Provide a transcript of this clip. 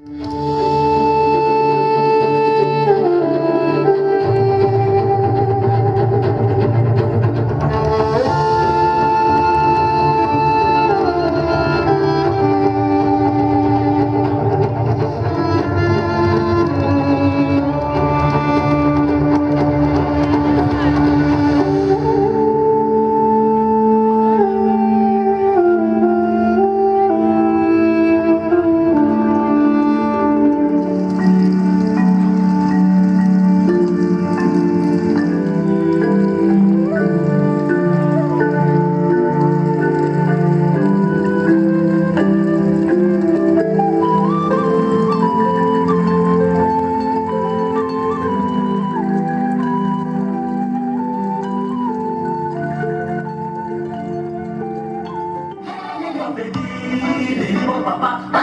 Mm-hmm. Papa.